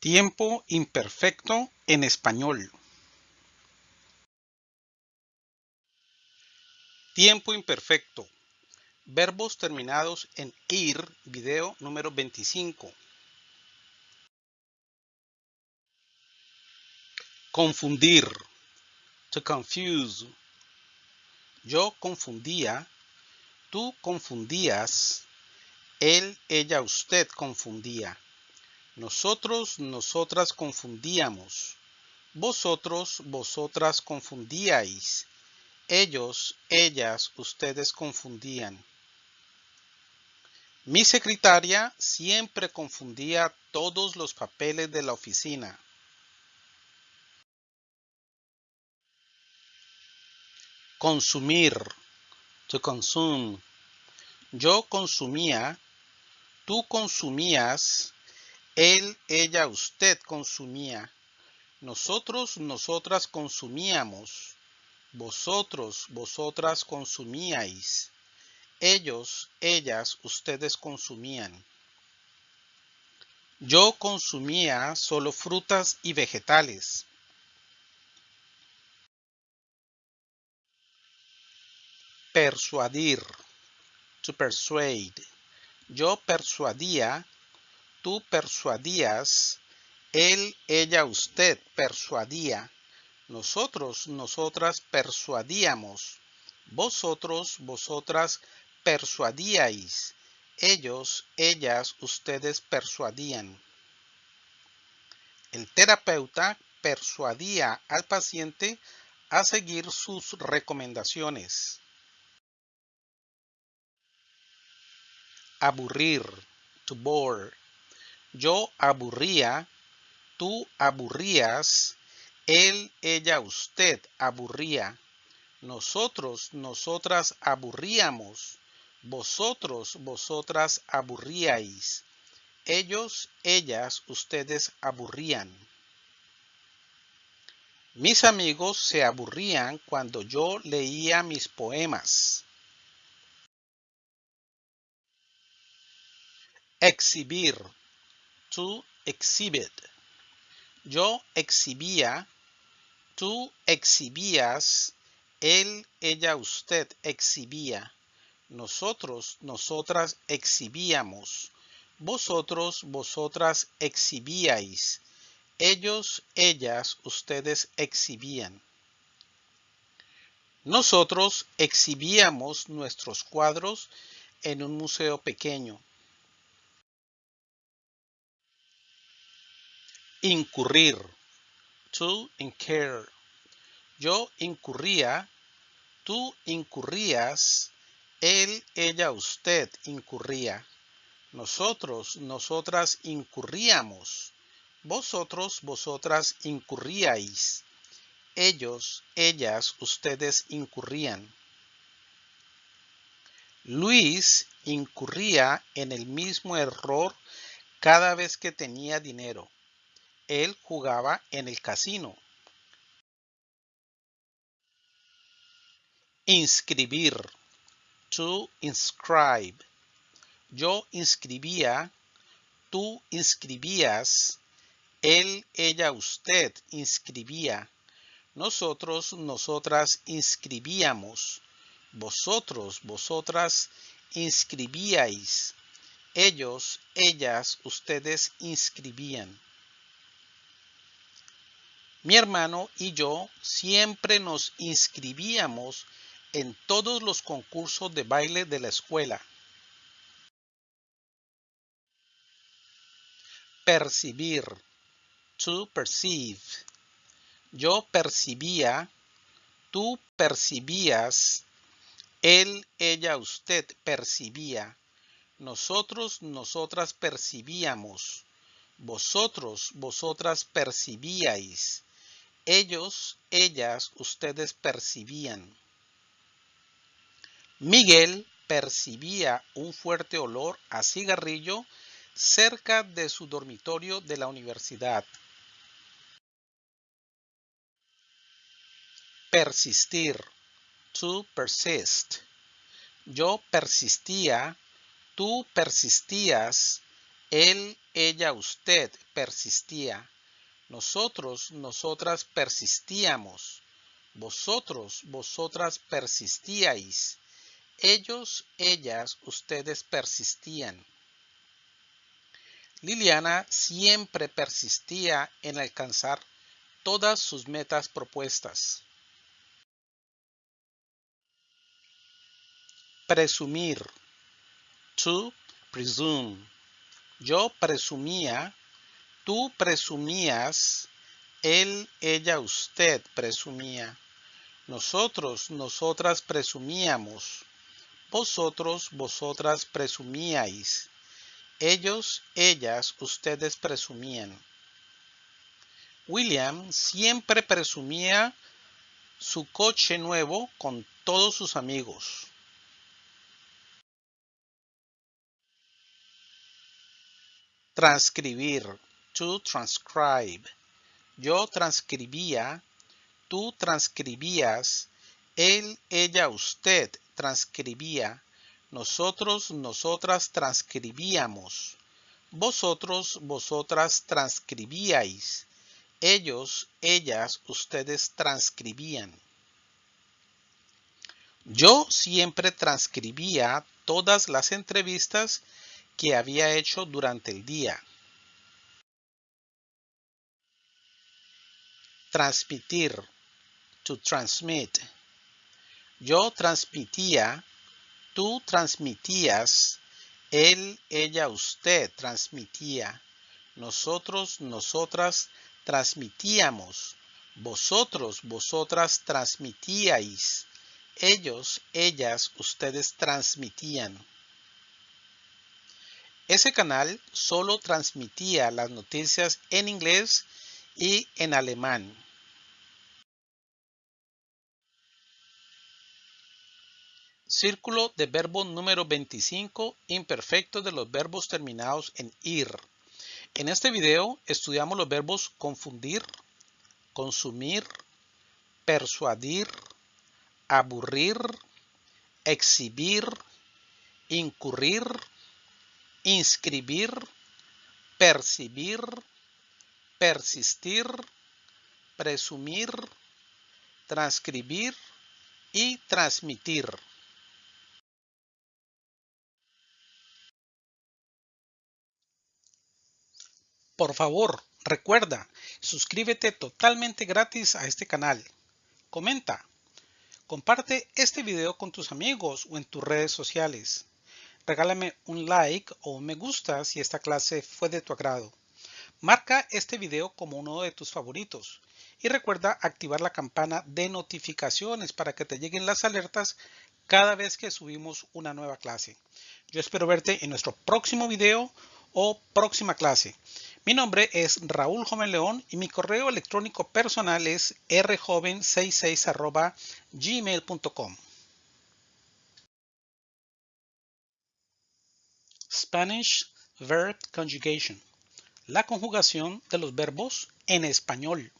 Tiempo imperfecto en español. Tiempo imperfecto. Verbos terminados en ir, video número 25. Confundir. To confuse. Yo confundía. Tú confundías. Él, ella, usted confundía. Nosotros, nosotras confundíamos. Vosotros, vosotras confundíais. Ellos, ellas, ustedes confundían. Mi secretaria siempre confundía todos los papeles de la oficina. Consumir. To consume. Yo consumía. Tú consumías él, ella, usted consumía. Nosotros, nosotras consumíamos. Vosotros, vosotras consumíais. Ellos, ellas, ustedes consumían. Yo consumía solo frutas y vegetales. Persuadir. To persuade. Yo persuadía tú persuadías, él, ella, usted persuadía, nosotros, nosotras persuadíamos, vosotros, vosotras persuadíais, ellos, ellas, ustedes persuadían. El terapeuta persuadía al paciente a seguir sus recomendaciones. Aburrir, to bore. Yo aburría, tú aburrías, él, ella, usted aburría, nosotros, nosotras aburríamos, vosotros, vosotras aburríais, ellos, ellas, ustedes aburrían. Mis amigos se aburrían cuando yo leía mis poemas. Exhibir to exhibit. Yo exhibía, tú exhibías, él, ella, usted exhibía. Nosotros, nosotras exhibíamos. Vosotros, vosotras exhibíais. Ellos, ellas, ustedes exhibían. Nosotros exhibíamos nuestros cuadros en un museo pequeño. Incurrir. To incur. Yo incurría. Tú incurrías. Él, ella, usted incurría. Nosotros, nosotras incurríamos. Vosotros, vosotras incurríais. Ellos, ellas, ustedes incurrían. Luis incurría en el mismo error cada vez que tenía dinero él jugaba en el casino. Inscribir. To inscribe. Yo inscribía. Tú inscribías. Él, ella, usted inscribía. Nosotros, nosotras inscribíamos. Vosotros, vosotras inscribíais. Ellos, ellas, ustedes inscribían. Mi hermano y yo siempre nos inscribíamos en todos los concursos de baile de la escuela. Percibir. To perceive. Yo percibía, tú percibías, él, ella, usted percibía, nosotros, nosotras percibíamos, vosotros, vosotras percibíais, ellos, ellas, ustedes percibían. Miguel percibía un fuerte olor a cigarrillo cerca de su dormitorio de la universidad. Persistir. To persist. Yo persistía, tú persistías, Él, ella, usted persistía. Nosotros, nosotras persistíamos. Vosotros, vosotras persistíais. Ellos, ellas, ustedes persistían. Liliana siempre persistía en alcanzar todas sus metas propuestas. Presumir. To presume. Yo presumía, tú presumías, él, ella, usted presumía. Nosotros, nosotras presumíamos. Vosotros, vosotras presumíais. Ellos, ellas, ustedes presumían. William siempre presumía su coche nuevo con todos sus amigos. Transcribir. Transcribe. Yo transcribía. Tú transcribías. Él, ella, usted transcribía. Nosotros, nosotras transcribíamos. Vosotros, vosotras transcribíais. Ellos, ellas, ustedes transcribían. Yo siempre transcribía todas las entrevistas que había hecho durante el día. Transmitir. To transmit. Yo transmitía Tú transmitías, él, ella, usted transmitía, nosotros, nosotras transmitíamos, vosotros, vosotras transmitíais, ellos, ellas, ustedes transmitían. Ese canal solo transmitía las noticias en inglés y en alemán. Círculo de verbo número 25, imperfecto de los verbos terminados en ir. En este video estudiamos los verbos confundir, consumir, persuadir, aburrir, exhibir, incurrir, inscribir, percibir, persistir, presumir, transcribir y transmitir. Por favor, recuerda, suscríbete totalmente gratis a este canal. Comenta. Comparte este video con tus amigos o en tus redes sociales. Regálame un like o un me gusta si esta clase fue de tu agrado. Marca este video como uno de tus favoritos y recuerda activar la campana de notificaciones para que te lleguen las alertas cada vez que subimos una nueva clase. Yo espero verte en nuestro próximo video o próxima clase. Mi nombre es Raúl Joven León y mi correo electrónico personal es rjoven66 gmail.com. Spanish Verb Conjugation. La conjugación de los verbos en español.